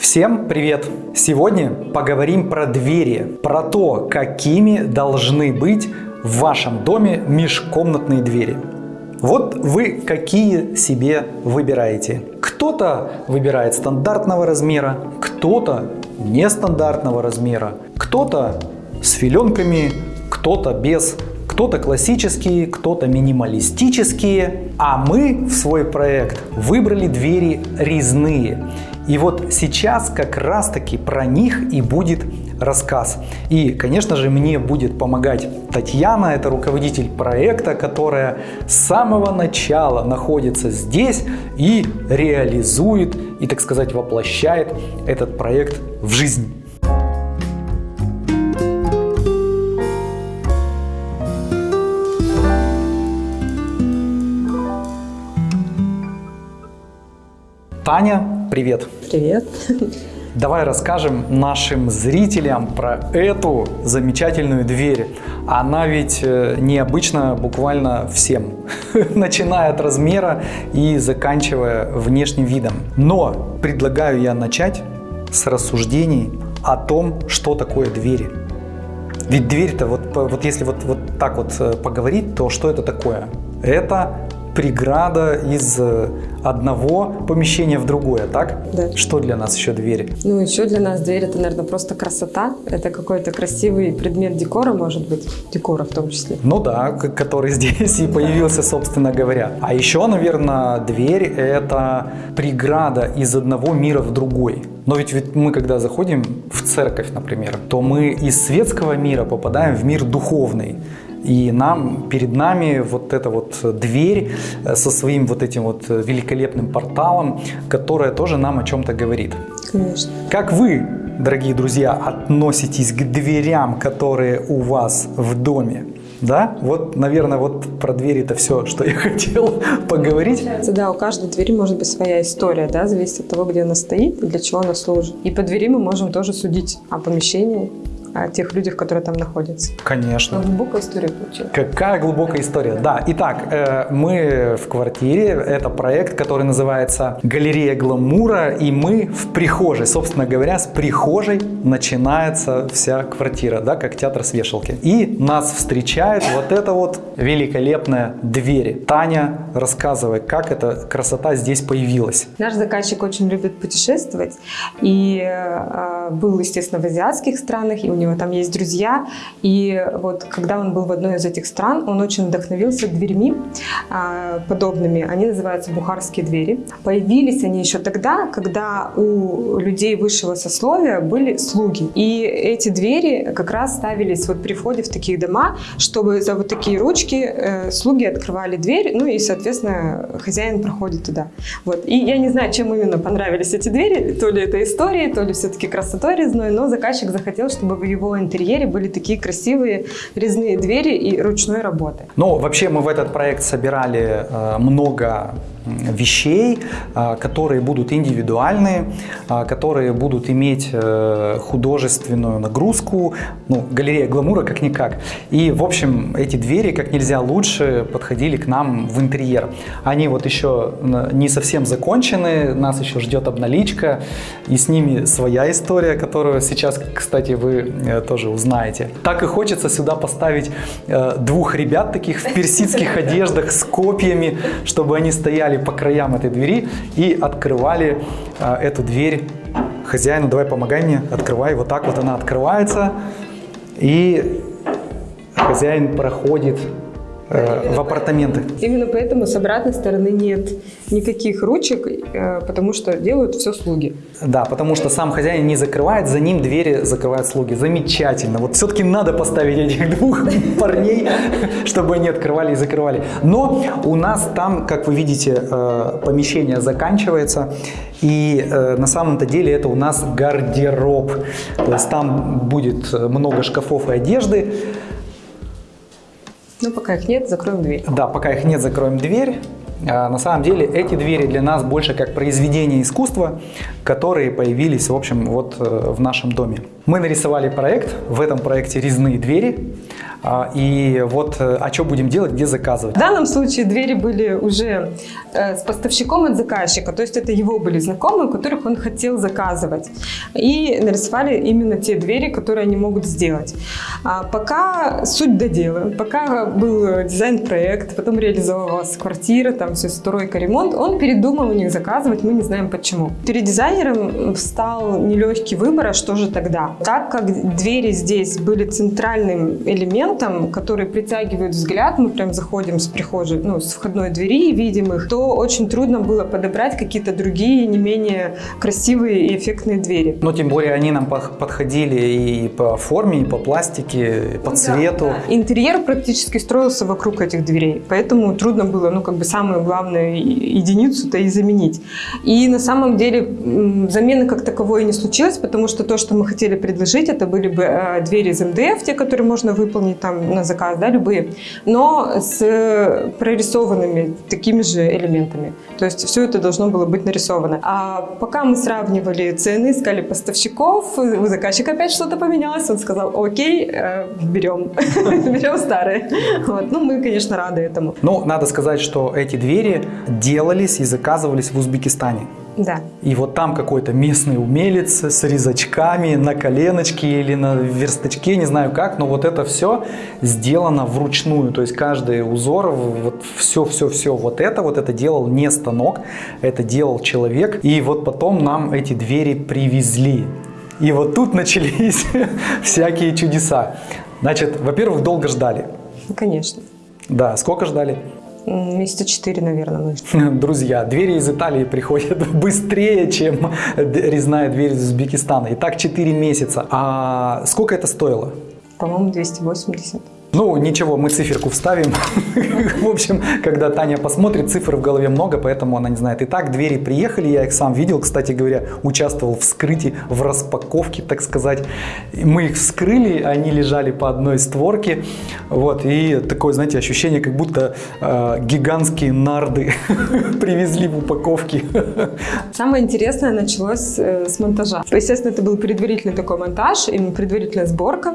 Всем привет! Сегодня поговорим про двери, про то, какими должны быть в вашем доме межкомнатные двери. Вот вы какие себе выбираете. Кто-то выбирает стандартного размера, кто-то нестандартного размера, кто-то с филенками, кто-то без, кто-то классические, кто-то минималистические. А мы в свой проект выбрали двери резные. И вот сейчас как раз таки про них и будет рассказ. И, конечно же, мне будет помогать Татьяна, это руководитель проекта, которая с самого начала находится здесь и реализует, и, так сказать, воплощает этот проект в жизнь. Таня, привет! Привет! Давай расскажем нашим зрителям про эту замечательную дверь. Она ведь э, необычна буквально всем, начиная от размера и заканчивая внешним видом. Но предлагаю я начать с рассуждений о том, что такое двери. Ведь дверь-то, вот, вот если вот, вот так вот э, поговорить, то что это такое? Это преграда из э, одного помещения в другое, так? Да. Что для нас еще двери? Ну, еще для нас дверь это, наверное, просто красота. Это какой-то красивый предмет декора, может быть, декора в том числе. Ну да, который здесь и появился, собственно говоря. А еще, наверное, дверь это преграда из одного мира в другой. Но ведь, ведь мы, когда заходим в церковь, например, то мы из светского мира попадаем в мир духовный. И нам, перед нами вот эта вот дверь э, со своим вот этим вот великолепным порталом, которая тоже нам о чем-то говорит. Конечно. Как вы, дорогие друзья, относитесь к дверям, которые у вас в доме? Да, вот, наверное, вот про двери это все, что я хотел поговорить. Да, у каждой двери может быть своя история, да, зависит от того, где она стоит и для чего она служит. И по двери мы можем тоже судить о помещении, о тех людях, которые там находятся. Конечно. Но глубокая история получилась. Какая глубокая история. Да, итак, э, мы в квартире, это проект, который называется «Галерея гламура», и мы в прихожей, собственно говоря, с прихожей начинается вся квартира, да, как театр с вешалки. И нас встречает вот эта вот великолепная дверь. Таня, рассказывай, как эта красота здесь появилась. Наш заказчик очень любит путешествовать, и э, был, естественно, в азиатских странах, и у него там есть друзья. И вот когда он был в одной из этих стран, он очень вдохновился дверьми а, подобными. Они называются бухарские двери. Появились они еще тогда, когда у людей высшего сословия были слуги. И эти двери как раз ставились вот при входе в такие дома, чтобы за вот такие ручки э, слуги открывали дверь, ну и, соответственно, хозяин проходит туда. Вот. И я не знаю, чем именно понравились эти двери, то ли это истории, то ли все-таки красотой резной, но заказчик захотел, чтобы в его интерьере были такие красивые резные двери и ручной работы. Ну, вообще мы в этот проект собирали э, много вещей, э, которые будут индивидуальные, э, которые будут иметь э, художественную нагрузку, ну, галерея гламура как-никак. И, в общем, эти двери как нельзя лучше подходили к нам в интерьер. Они вот еще не совсем закончены, нас еще ждет обналичка, и с ними своя история, которую сейчас, кстати, вы тоже узнаете. Так и хочется сюда поставить двух ребят таких в персидских одеждах с копьями, чтобы они стояли по краям этой двери и открывали э, эту дверь хозяину. Давай помогай мне, открывай. Вот так вот она открывается. И хозяин проходит э, в апартаментах. Именно поэтому с обратной стороны нет никаких ручек, э, потому что делают все слуги. Да, потому что сам хозяин не закрывает, за ним двери закрывают слуги. Замечательно. Вот все-таки надо поставить этих двух парней, чтобы они открывали и закрывали. Но у нас там, как вы видите, э, помещение заканчивается. И на самом-то деле это у нас гардероб. То есть там будет много шкафов и одежды. Ну, пока их нет, закроем дверь. Да, пока их нет, закроем дверь. А, на самом деле эти двери для нас больше как произведения искусства, которые появились, в общем, вот э, в нашем доме. Мы нарисовали проект, в этом проекте резные двери. А, и вот, э, а что будем делать, где заказывать? В данном случае двери были уже э, с поставщиком от заказчика, то есть это его были знакомые, у которых он хотел заказывать. И нарисовали именно те двери, которые они могут сделать. А пока суть до дела, пока был дизайн-проект, потом реализовывалась квартира, там все стройка, ремонт, он передумал у них заказывать, мы не знаем почему. Перед дизайнером встал нелегкий выбор, а что же тогда? Так как двери здесь были центральным элементом, элементам, которые притягивают взгляд, мы прям заходим с прихожей, ну, с входной двери и видим их, то очень трудно было подобрать какие-то другие, не менее красивые и эффектные двери. Но тем более они нам подходили и по форме, и по пластике, и по цвету. Да, да. Интерьер практически строился вокруг этих дверей, поэтому трудно было, ну, как бы самую главную единицу-то и заменить. И на самом деле замены как таковой не случилось, потому что то, что мы хотели предложить, это были бы э, двери из МДФ, те, которые можно выполнить там на заказ, да, любые, но с прорисованными такими же элементами. То есть все это должно было быть нарисовано. А пока мы сравнивали цены, искали поставщиков, у заказчика опять что-то поменялось, он сказал, окей, э, берем, берем старые. Вот. Ну, мы, конечно, рады этому. Ну, надо сказать, что эти двери делались и заказывались в Узбекистане. Да. И вот там какой-то местный умелец с резачками на коленочке или на верстачке, не знаю как, но вот это все сделано вручную. То есть каждый узор, вот все-все-все, вот это вот это делал не станок, это делал человек. И вот потом нам эти двери привезли. И вот тут начались всякие чудеса. Значит, во-первых, долго ждали. Конечно. Да, сколько ждали? Месяца четыре, наверное. Мы. Друзья, двери из Италии приходят быстрее, чем резная дверь из Узбекистана. И так 4 месяца. А сколько это стоило? По-моему, 280. Ну, ничего, мы циферку вставим. В общем, когда Таня посмотрит, цифр в голове много, поэтому она не знает. Итак, двери приехали, я их сам видел, кстати говоря, участвовал в вскрытии, в распаковке, так сказать. Мы их вскрыли, они лежали по одной створке. Вот, и такое, знаете, ощущение, как будто э, гигантские нарды привезли в упаковке. Самое интересное началось э, с монтажа. Естественно, это был предварительный такой монтаж, именно предварительная сборка.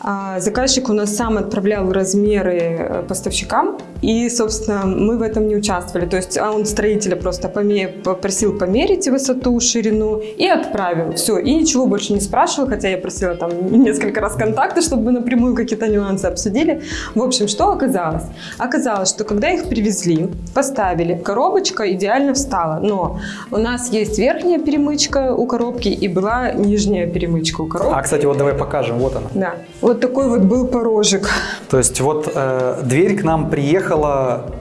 А, заказчик у нас сам отправил отправлял размеры э, поставщикам, и, собственно, мы в этом не участвовали. То есть а он строителя просто попросил померить высоту, ширину и отправил. Все, и ничего больше не спрашивал, хотя я просила там несколько раз контакты, чтобы мы напрямую какие-то нюансы обсудили. В общем, что оказалось? Оказалось, что когда их привезли, поставили, коробочка идеально встала, но у нас есть верхняя перемычка у коробки и была нижняя перемычка у коробки. А, кстати, вот давай покажем, вот она. Да, вот такой вот был порожек. То есть вот э, дверь к нам приехала,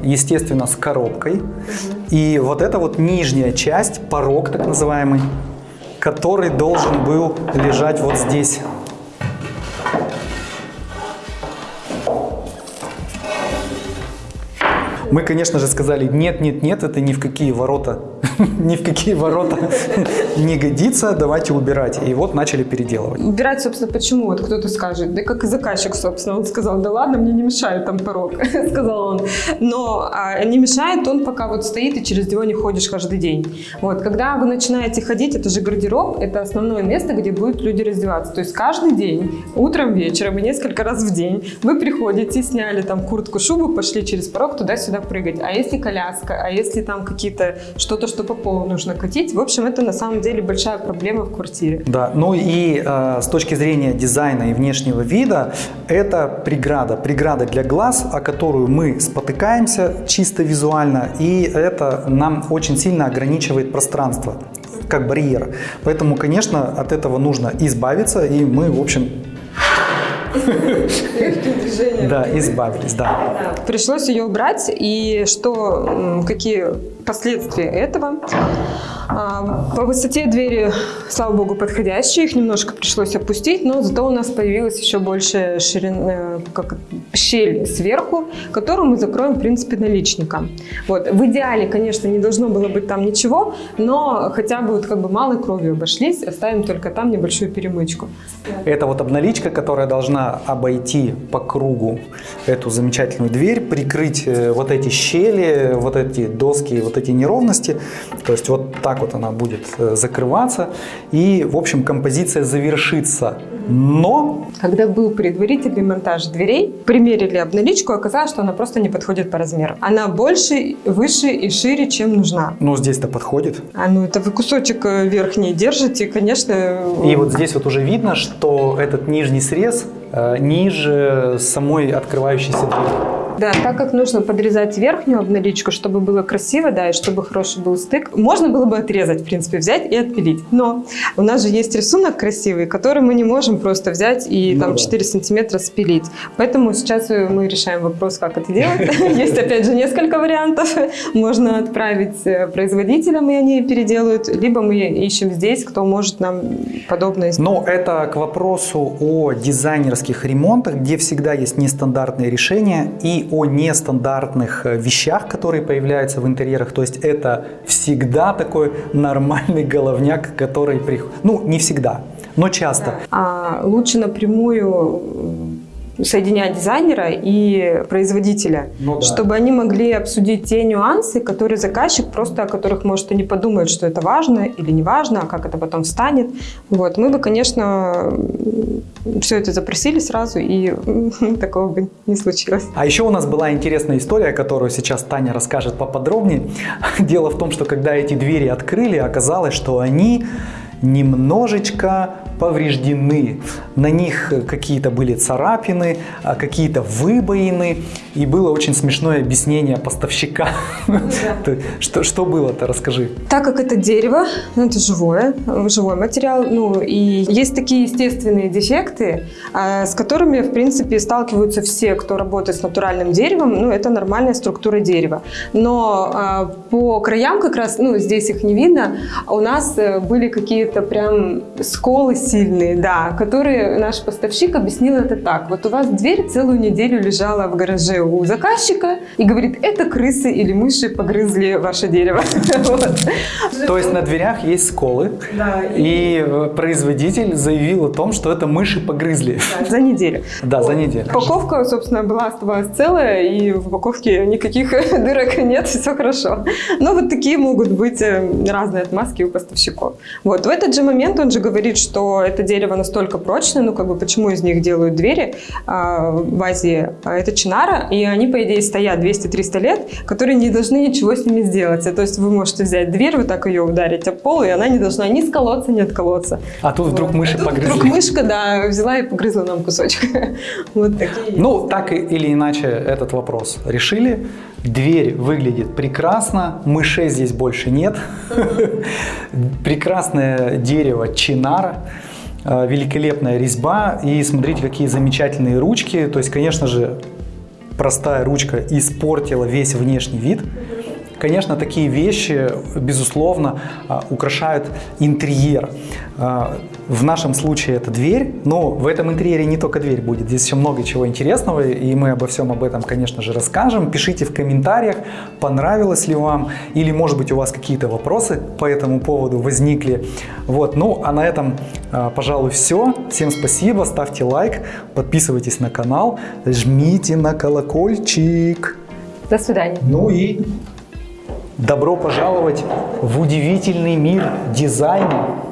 естественно, с коробкой. И вот эта вот нижняя часть, порог так называемый, который должен был лежать вот здесь. Мы, конечно же, сказали, нет, нет, нет, это ни в какие ворота ни в какие ворота не годится, давайте убирать. И вот начали переделывать. Убирать, собственно, почему? Вот кто-то скажет, да как и заказчик, собственно, он сказал, да ладно, мне не мешает там порог, сказал он. Но а, не мешает он, пока вот стоит и через него не ходишь каждый день. Вот, когда вы начинаете ходить, это же гардероб, это основное место, где будут люди раздеваться. То есть каждый день, утром, вечером и несколько раз в день вы приходите, сняли там куртку, шубу, пошли через порог туда-сюда прыгать. А если коляска, а если там какие-то что-то, что по полу нужно катить. В общем, это на самом деле большая проблема в квартире. Да, ну и э, с точки зрения дизайна и внешнего вида, это преграда. Преграда для глаз, о которую мы спотыкаемся чисто визуально, и это нам очень сильно ограничивает пространство как барьер. Поэтому, конечно, от этого нужно избавиться, и мы, в общем, да, избавились, да. Пришлось ее убрать, и что, какие последствия этого? А, по высоте двери, слава богу, подходящие, их немножко пришлось опустить, но зато у нас появилась еще больше ширина, э, как, щель сверху, которую мы закроем, в принципе, наличником. Вот. В идеале, конечно, не должно было быть там ничего, но хотя бы вот как бы малой кровью обошлись, оставим только там небольшую перемычку. Это вот обналичка, которая должна обойти по кругу эту замечательную дверь, прикрыть э, вот эти щели, вот эти доски, вот эти неровности. То есть вот так вот она будет э, закрываться. И, в общем, композиция завершится Но Когда был предварительный монтаж дверей, примерили обналичку, оказалось, что она просто не подходит по размеру. Она больше, выше и шире, чем нужна. ну, здесь-то подходит. А ну это вы кусочек э, верхний держите, конечно. И вот здесь вот уже видно, что этот нижний срез ниже самой открывающейся двери. Да, так как нужно подрезать верхнюю обналичку, чтобы было красиво, да, и чтобы хороший был стык, можно было бы отрезать, в принципе, взять и отпилить. Но у нас же есть рисунок красивый, который мы не можем просто взять и Ну там да. 4 сантиметра спилить. Поэтому сейчас мы решаем вопрос, как это делать. Есть, опять же, несколько вариантов. Можно отправить э, производителям, и они переделают, либо мы ищем здесь, кто может нам подобное сделать. Но это к вопросу о дизайнерских ремонтах, где всегда есть нестандартные решения и о нестандартных э, вещах, которые появляются в интерьерах. То есть это всегда такой нормальный головняк, который приходит. Ну, не всегда, но часто. А лучше напрямую соединять дизайнера и производителя, Ну да. чтобы они могли обсудить те нюансы, которые заказчик просто о которых может и не подумает, что это важно или не важно, а как это потом встанет. Вот мы бы, конечно, все это запросили сразу и такого бы не случилось. А еще у нас была интересная история, которую сейчас Таня расскажет поподробнее. Дело в том, что когда эти двери открыли, оказалось, что они немножечко повреждены. На них какие-то были царапины, а какие-то выбоины. И было очень смешное объяснение поставщика. Ты- Что, что было-то, расскажи. Так как это дерево, ну, это живое, живой материал, ну и есть такие естественные дефекты, а, с которыми, в принципе, сталкиваются все, кто работает с натуральным деревом, ну это нормальная структура дерева. Но а, по краям как раз, ну здесь их не видно, у нас э, были какие-то прям сколы сильные, да, которые наш поставщик объяснил это так. Вот у вас дверь целую неделю лежала в гараже у заказчика и говорит, это крысы или мыши погрызли ваше дерево. То есть на дверях есть сколы, и э, производитель заявил о том, что это мыши погрызли. За неделю. Да, за неделю. Упаковка, собственно, была оставалась целая, и в упаковке никаких дырок нет, все хорошо. Но вот такие могут быть э, разные отмазки у поставщиков. Вот. В этот же момент он же говорит, что это дерево настолько прочное, ну как бы почему из них делают двери а, в Азии? А, Это чинара, и они, по идее, стоят 200-300 лет, которые не должны ничего с ними сделать. То есть вы можете взять дверь, вот так ее ударить об пол, и она не должна ни сколоться, ни отколоться. А тут вдруг Вот. мыши А тут погрызли. Вдруг мышка, да, взяла и погрызла нам кусочек. Вот такие. Ну, так или иначе этот вопрос решили. Дверь выглядит прекрасно, мышей здесь больше нет. Прекрасное дерево чинара, э, великолепная резьба. И смотрите, какие замечательные ручки. То есть, конечно же, простая ручка испортила весь внешний вид. Конечно, такие вещи, безусловно, а, украшают интерьер. А, В нашем случае это дверь, но в этом интерьере не только дверь будет. Здесь еще много чего интересного, и мы обо всем об этом, конечно же, расскажем. Пишите в комментариях, понравилось ли вам, или, может быть, у вас какие-то вопросы по этому поводу возникли. Вот, ну, а на этом, а, пожалуй, все. Всем спасибо, ставьте лайк, подписывайтесь на канал, жмите на колокольчик. До свидания. Ну и добро пожаловать в удивительный мир дизайна.